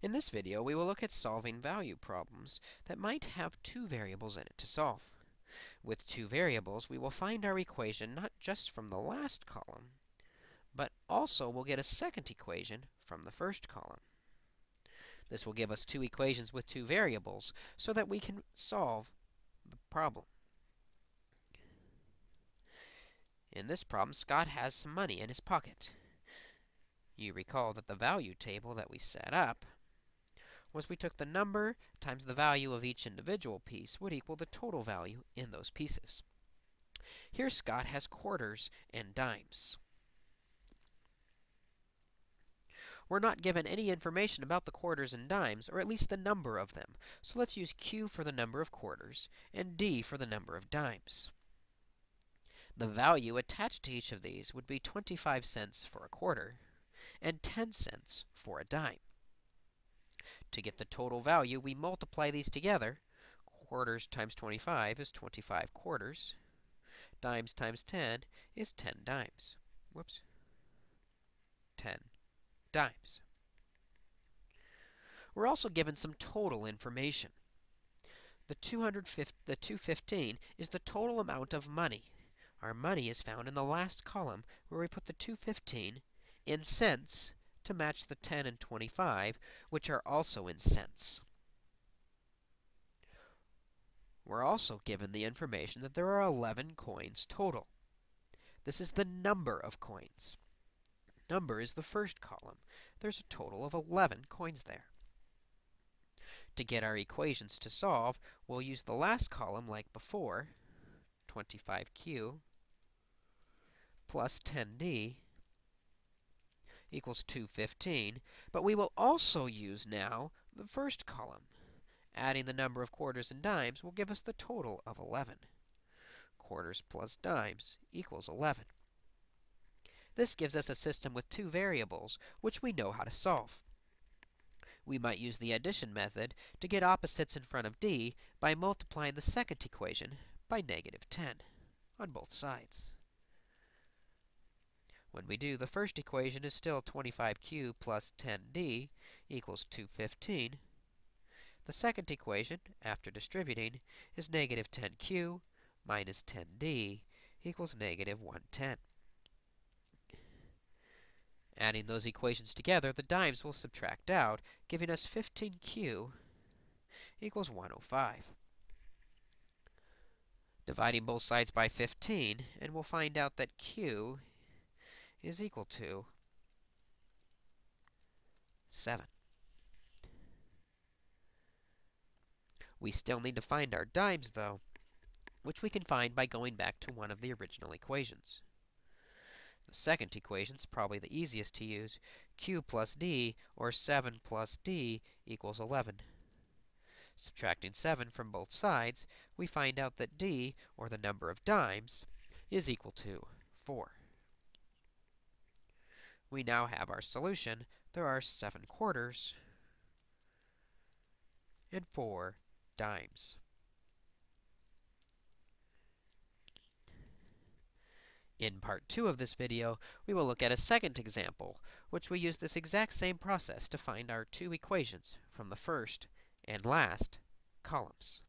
In this video, we will look at solving value problems that might have two variables in it to solve. With two variables, we will find our equation not just from the last column, but also we'll get a second equation from the first column. This will give us two equations with two variables so that we can solve the problem. In this problem, Scott has some money in his pocket. You recall that the value table that we set up was we took the number times the value of each individual piece would equal the total value in those pieces. Here Scott has quarters and dimes. We're not given any information about the quarters and dimes, or at least the number of them. So let's use Q for the number of quarters and D for the number of dimes. The value attached to each of these would be 25 cents for a quarter and 10 cents for a dime. To get the total value, we multiply these together. Quarters times 25 is 25 quarters. Dimes times 10 is 10 dimes. Whoops. 10 dimes. We're also given some total information. The, 250, the 215 is the total amount of money. Our money is found in the last column where we put the 215 in cents to match the 10 and 25, which are also in cents. We're also given the information that there are 11 coins total. This is the number of coins. Number is the first column. There's a total of 11 coins there. To get our equations to solve, we'll use the last column like before, 25q plus 10d equals 215. But we will also use now the first column. Adding the number of quarters and dimes will give us the total of 11. Quarters plus dimes equals 11. This gives us a system with two variables, which we know how to solve. We might use the addition method to get opposites in front of d by multiplying the second equation by negative 10 on both sides. When we do, the first equation is still 25q plus 10d equals 215. The second equation, after distributing, is negative 10q minus 10d equals negative 110. Adding those equations together, the dimes will subtract out, giving us 15q equals 105. Dividing both sides by 15, and we'll find out that q is equal to 7. We still need to find our dimes, though, which we can find by going back to one of the original equations. The second equation is probably the easiest to use. q plus d, or 7 plus d, equals 11. Subtracting 7 from both sides, we find out that d, or the number of dimes, is equal to 4. We now have our solution. There are 7 quarters and 4 dimes. In part 2 of this video, we will look at a second example, which we use this exact same process to find our two equations from the first and last columns.